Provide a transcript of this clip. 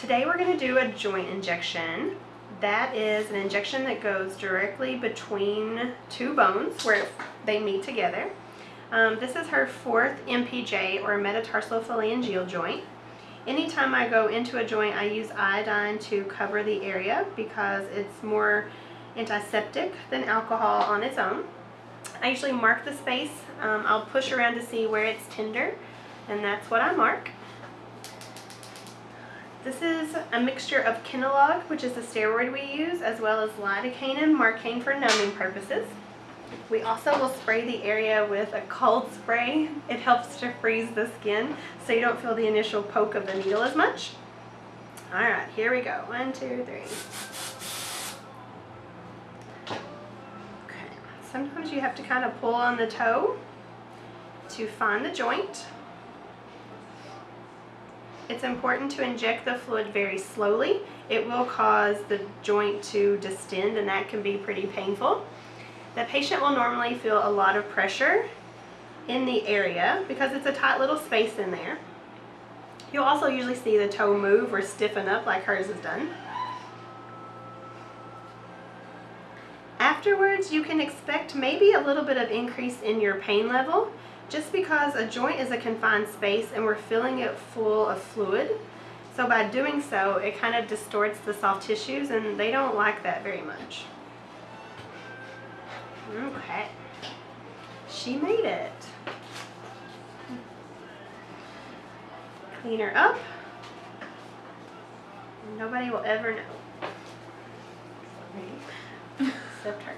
Today we're going to do a joint injection. That is an injection that goes directly between two bones where they meet together. Um, this is her fourth MPJ or metatarsophalangeal joint. Anytime I go into a joint, I use iodine to cover the area because it's more antiseptic than alcohol on its own. I usually mark the space. Um, I'll push around to see where it's tender, and that's what I mark. This is a mixture of Kenalog, which is the steroid we use, as well as lidocaine and marcaine for numbing purposes. We also will spray the area with a cold spray. It helps to freeze the skin so you don't feel the initial poke of the needle as much. All right, here we go. One, two, three. Okay, sometimes you have to kind of pull on the toe to find the joint. It's important to inject the fluid very slowly. It will cause the joint to distend and that can be pretty painful. The patient will normally feel a lot of pressure in the area because it's a tight little space in there. You'll also usually see the toe move or stiffen up like hers has done. Afterwards, you can expect maybe a little bit of increase in your pain level just because a joint is a confined space and we're filling it full of fluid. So by doing so, it kind of distorts the soft tissues and they don't like that very much. Okay. She made it. Clean her up. Nobody will ever know. Except her.